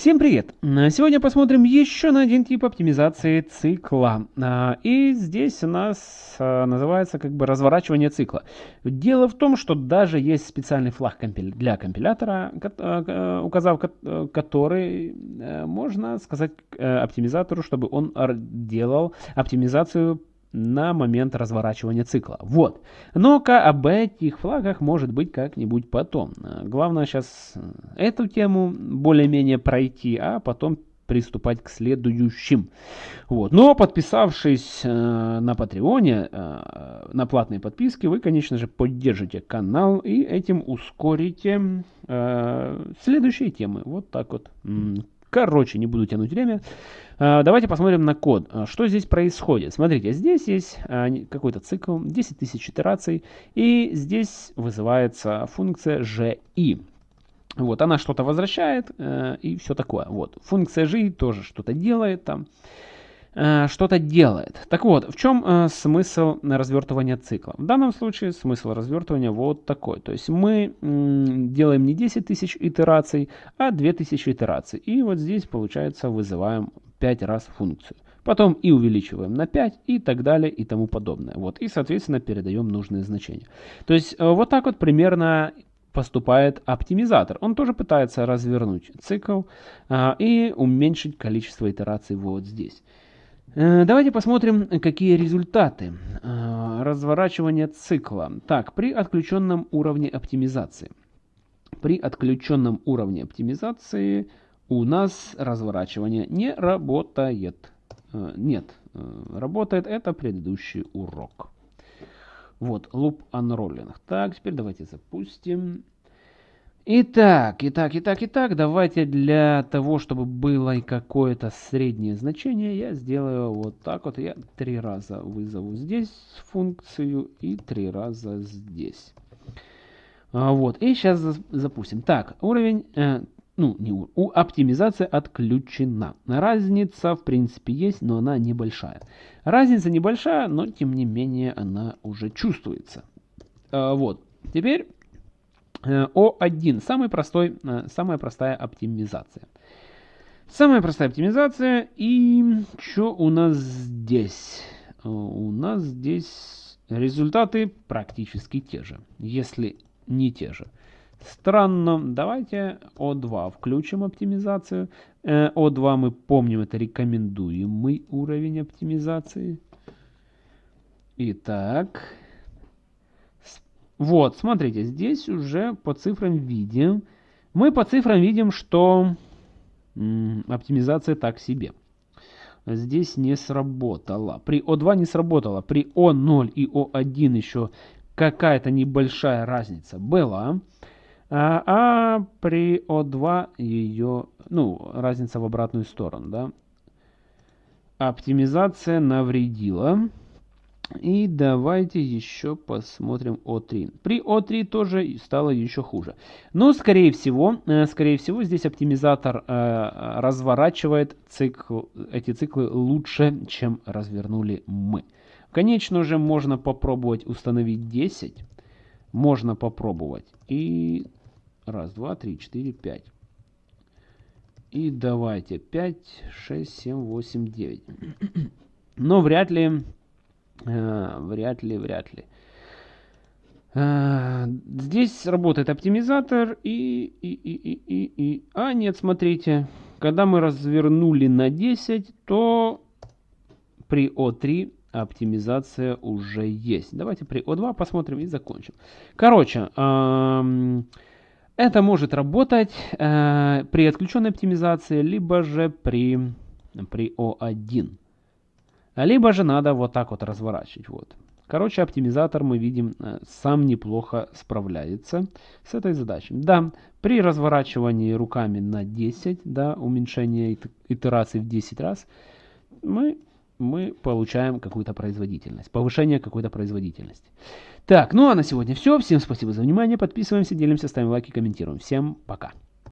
Всем привет! Сегодня посмотрим еще на один тип оптимизации цикла. А, и здесь у нас а, называется как бы разворачивание цикла. Дело в том, что даже есть специальный флаг для компилятора, а, указав который э, можно сказать э, оптимизатору, чтобы он делал оптимизацию на момент разворачивания цикла. Вот. Но-ка об этих флагах может быть как-нибудь потом. Главное сейчас эту тему более-менее пройти, а потом приступать к следующим. Вот. Но подписавшись э, на Патреоне, э, на платные подписки, вы, конечно же, поддержите канал и этим ускорите э, следующие темы. Вот так вот. Короче, не буду тянуть время. А, давайте посмотрим на код. А, что здесь происходит? Смотрите, здесь есть а, какой-то цикл, 10 тысяч итераций, и здесь вызывается функция ji. Вот, она что-то возвращает э, и все такое. Вот, функция ji тоже что-то делает там. Э, что-то делает. Так вот, в чем э, смысл развертывания цикла? В данном случае смысл развертывания вот такой. То есть мы делаем не 10 тысяч итераций, а 2000 итераций. И вот здесь, получается, вызываем 5 раз функцию. Потом и увеличиваем на 5 и так далее и тому подобное. Вот, и, соответственно, передаем нужные значения. То есть э, вот так вот примерно поступает оптимизатор. Он тоже пытается развернуть цикл а, и уменьшить количество итераций вот здесь. Э, давайте посмотрим, какие результаты э, разворачивания цикла. Так, при отключенном уровне оптимизации. При отключенном уровне оптимизации у нас разворачивание не работает. Э, нет, работает это предыдущий урок. Вот, loop unrolling. Так, теперь давайте запустим. Итак, итак, итак, итак, давайте для того, чтобы было какое-то среднее значение, я сделаю вот так вот. Я три раза вызову здесь функцию и три раза здесь. А, вот, и сейчас запустим. Так, уровень, э, ну, не у оптимизация отключена. Разница, в принципе, есть, но она небольшая. Разница небольшая, но, тем не менее, она уже чувствуется. А, вот, теперь Э, О1. Самый простой, э, самая простая оптимизация. Самая простая оптимизация. И что у нас здесь? Э, у нас здесь результаты практически те же, если не те же. Странно. Давайте О2 включим оптимизацию. О2 мы помним, это рекомендуемый уровень оптимизации. Итак, вот, смотрите, здесь уже по цифрам видим. Мы по цифрам видим, что оптимизация так себе. Здесь не сработала. При О2 не сработала. При О0 и О1 еще какая-то небольшая разница была. А, а при О2 ее, ну, разница в обратную сторону, да. Оптимизация навредила. И давайте еще посмотрим О3. При О3 тоже стало еще хуже. Но, скорее всего, э, скорее всего здесь оптимизатор э, разворачивает цикл, эти циклы лучше, чем развернули мы. Конечно же, можно попробовать установить 10. Можно попробовать. И раз, два, три, четыре, пять. И давайте 5, 6, 7, 8, 9. Но вряд ли вряд ли, вряд ли. Э, здесь работает оптимизатор и, и, и, и, и, и... А, нет, смотрите. Когда мы развернули на 10, то при О3 оптимизация уже есть. Давайте при О2 посмотрим и закончим. Короче, это может работать э, при отключенной оптимизации, либо же при, при О1. Либо же надо вот так вот разворачивать. Вот. Короче, оптимизатор, мы видим, э, сам неплохо справляется с этой задачей. Да, при разворачивании руками на 10, да, уменьшение итераций в 10 раз, мы, мы получаем какую-то производительность, повышение какой-то производительности. Так, ну а на сегодня все. Всем спасибо за внимание. Подписываемся, делимся, ставим лайки, комментируем. Всем пока.